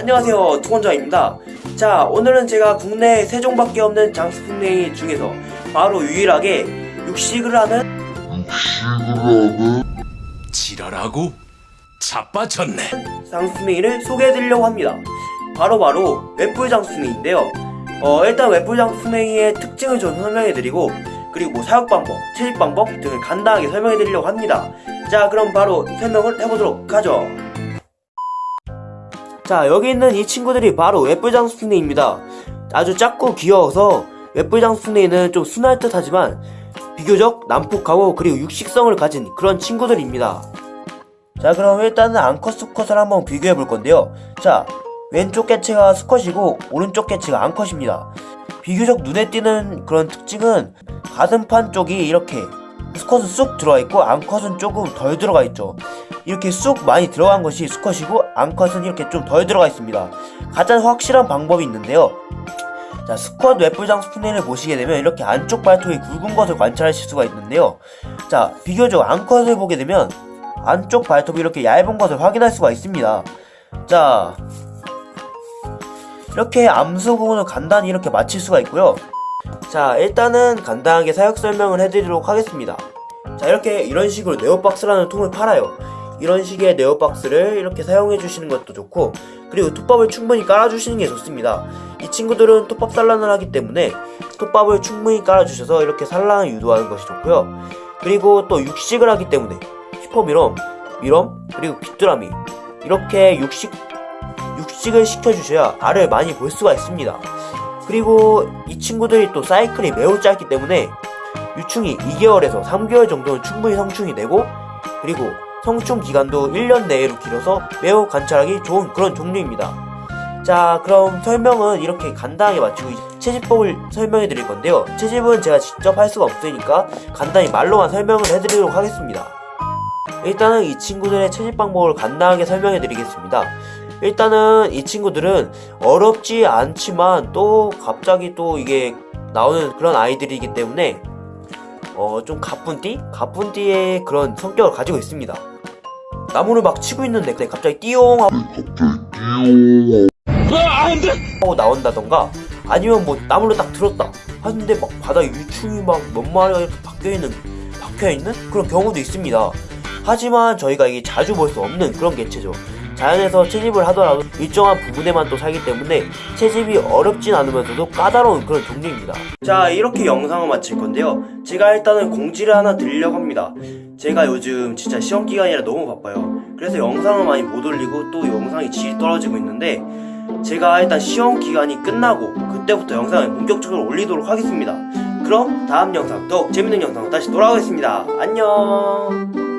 안녕하세요 투건자입니다. 자 오늘은 제가 국내에 세 종밖에 없는 장수풍뎅이 중에서 바로 유일하게 육식을 하는 지랄하고 자빠졌네. 장수풍뎅이를 소개해드리려고 합니다. 바로바로 웹불 장수풍뎅이인데요. 어, 일단 웹불 장수풍뎅이의 특징을 좀 설명해드리고 그리고 뭐 사육 방법, 채집 방법 등을 간단하게 설명해드리려고 합니다. 자 그럼 바로 설명을 해보도록 하죠 자 여기 있는 이 친구들이 바로 웹불장수풍뎅입니다. 아주 작고 귀여워서 웹불장수풍뎅이는 좀 순할 듯 하지만 비교적 난폭하고 그리고 육식성을 가진 그런 친구들입니다. 자 그럼 일단은 암컷 수컷을 한번 비교해 볼 건데요. 자 왼쪽 개체가 수컷이고 오른쪽 개체가 암컷입니다. 비교적 눈에 띄는 그런 특징은 가슴판 쪽이 이렇게 수컷은 쑥 들어가 있고 암컷은 조금 덜 들어가 있죠. 이렇게 쑥 많이 들어간 것이 수컷이고 암컷은 이렇게 좀 덜 들어가 있습니다. 가장 확실한 방법이 있는데요. 자 수컷 웹불장 스푼을 보시게 되면 이렇게 안쪽 발톱이 굵은 것을 관찰하실 수가 있는데요. 자 비교적 암컷을 보게 되면 안쪽 발톱이 이렇게 얇은 것을 확인할 수가 있습니다. 자 이렇게 암수 부분을 간단히 이렇게 맞힐 수가 있고요 자 일단은 간단하게 사역 설명을 해드리도록 하겠습니다. 자 이렇게 이런 식으로 네오박스라는 통을 팔아요. 이런 식의 네오박스를 이렇게 사용해 주시는 것도 좋고 그리고 톱밥을 충분히 깔아주시는 게 좋습니다. 이 친구들은 톱밥 산란을 하기 때문에 톱밥을 충분히 깔아주셔서 이렇게 산란을 유도하는 것이 좋고요. 그리고 또 육식을 하기 때문에 슈퍼미럼, 미럼, 그리고 귀뚜라미 이렇게 육식, 육식을 시켜주셔야 알을 많이 볼 수가 있습니다 그리고 이 친구들이 또 사이클이 매우 짧기 때문에 유충이 2개월에서 3개월 정도는 충분히 성충이 되고 그리고 성충 기간도 1년 내로 길어서 매우 관찰하기 좋은 그런 종류입니다. 자 그럼 설명은 이렇게 간단하게 마치고 채집법을 설명해 드릴 건데요. 채집은 제가 직접 할 수가 없으니까 간단히 말로만 설명을 해드리도록 하겠습니다. 일단은 이 친구들의 채집 방법을 간단하게 설명해 드리겠습니다. 일단은 이 친구들은 어렵지 않지만 또 갑자기 또 이게 나오는 그런 아이들이기 때문에 어 좀 가뿐띠? 가뿐띠의 그런 성격을 가지고 있습니다. 나무를 막 치고 있는데 갑자기 띠용 하고 하고 나온다던가 아니면 뭐 나무를 딱 들었다 하는데 막 바닥에 유충이 막 몇 마리가 이렇게 박혀있는 박혀있는 그런 경우도 있습니다. 하지만 저희가 이게 자주 볼 수 없는 그런 개체죠. 자연에서 채집을 하더라도 일정한 부분에만 또 살기 때문에 채집이 어렵진 않으면서도 까다로운 그런 종류입니다. 자 이렇게 영상을 마칠 건데요. 제가 일단은 공지를 하나 드리려고 합니다. 제가 요즘 진짜 시험 기간이라 너무 바빠요. 그래서 영상을 많이 못 올리고 또 영상이 질이 떨어지고 있는데 제가 일단 시험 기간이 끝나고 그때부터 영상을 본격적으로 올리도록 하겠습니다. 그럼 다음 영상 더욱 재밌는 영상으로 다시 돌아오겠습니다. 안녕